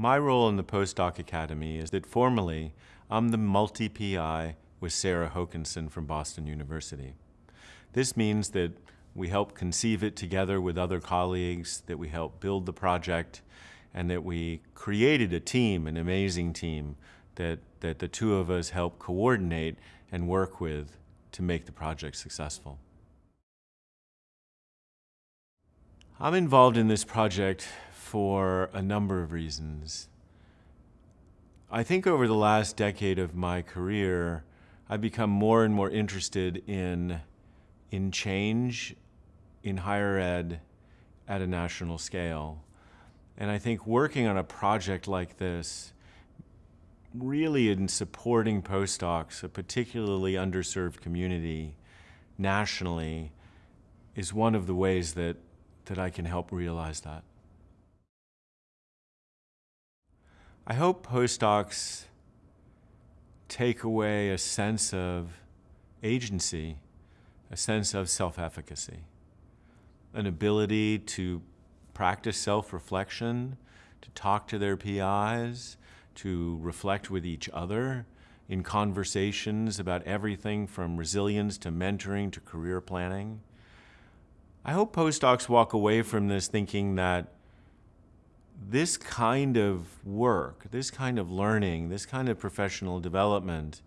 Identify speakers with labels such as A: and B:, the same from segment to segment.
A: My role in the Postdoc Academy is that formally, I'm the multi-PI with Sarah Hokanson from Boston University. This means that we help conceive it together with other colleagues, that we help build the project, and that we created a team, an amazing team, that, that the two of us help coordinate and work with to make the project successful. I'm involved in this project for a number of reasons. I think over the last decade of my career, I've become more and more interested in, in change in higher ed at a national scale. And I think working on a project like this, really in supporting postdocs, a particularly underserved community nationally, is one of the ways that, that I can help realize that. I hope postdocs take away a sense of agency, a sense of self-efficacy, an ability to practice self-reflection, to talk to their PIs, to reflect with each other in conversations about everything from resilience to mentoring to career planning. I hope postdocs walk away from this thinking that this kind of work, this kind of learning, this kind of professional development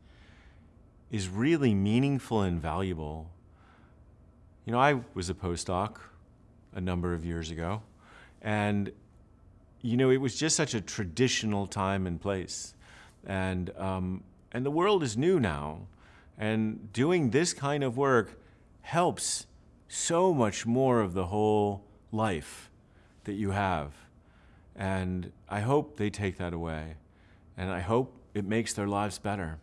A: is really meaningful and valuable. You know, I was a postdoc a number of years ago, and you know, it was just such a traditional time and place. And, um, and the world is new now. And doing this kind of work helps so much more of the whole life that you have. And I hope they take that away. And I hope it makes their lives better.